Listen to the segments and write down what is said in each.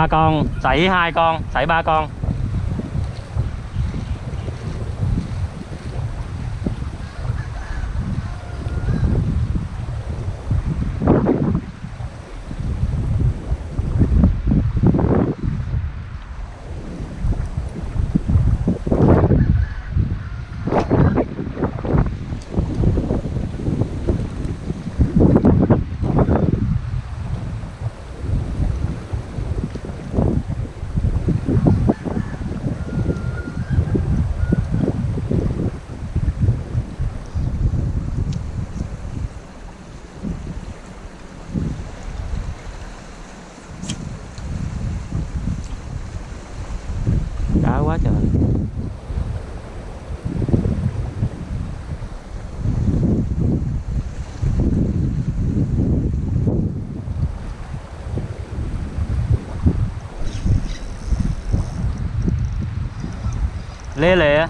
ba con sảy hai con sảy ba con. Lê lệ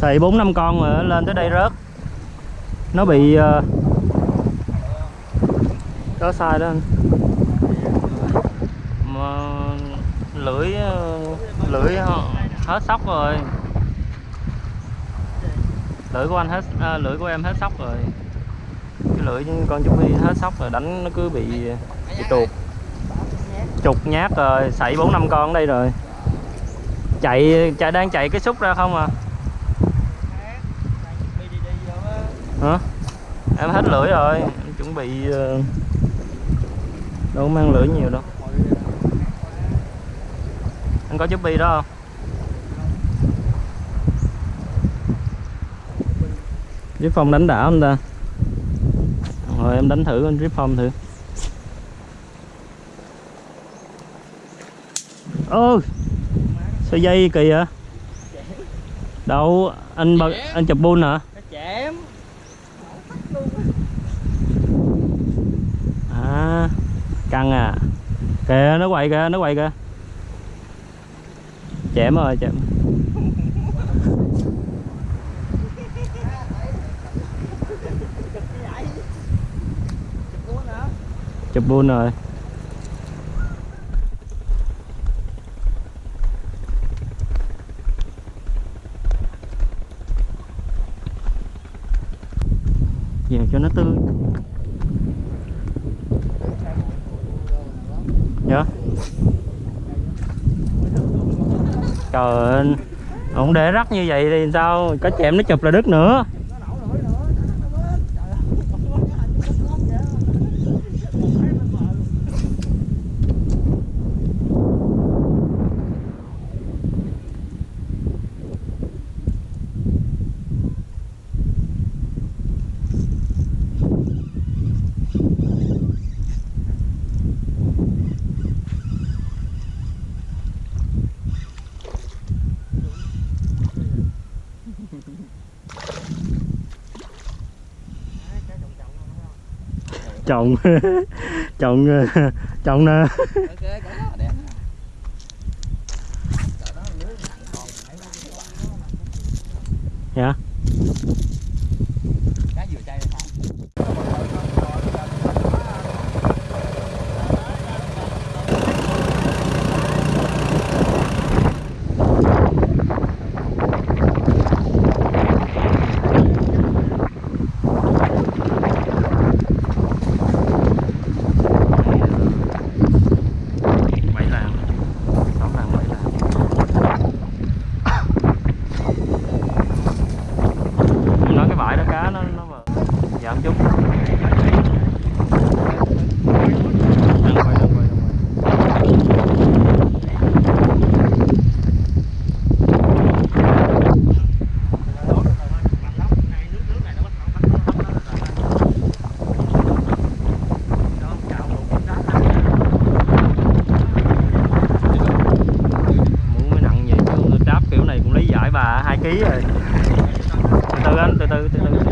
xài bốn năm con mà lên tới đây rớt. Nó bị ờ, sai đó anh. Mà lưỡi ờ, lưỡi hết sóc rồi. Lưỡi của anh hết à, lưỡi của em hết sóc rồi. Cái lưỡi con chú bi hết sóc rồi đánh nó cứ bị bị tuột. Chục nhát rồi sảy bốn năm con ở đây rồi. Chạy chạy đang chạy cái xúc ra không à hả em hết lưỡi rồi. Chuẩn bị ờ, đâu mang lưỡi nhiều đâu. Anh có chút bi đó không? Rip phong đánh đảo anh ta. Rồi em đánh thử anh Rip phong thử. Ơ sao dây kỳ vậy? Đâu, anh bật, anh chụp bull hả chém à ăn à. Kìa, nó quậy kìa, nó quậy kìa. Chém rồi chém chụp bull rồi. Về cho nó tươi. Dạ trời ơi không để rắc như vậy thì sao? Có chèm nó chụp là đứt nữa. Chồng. Chồng chồng nè dạ. cá ký rồi. Từ từ anh từ từ từ từ.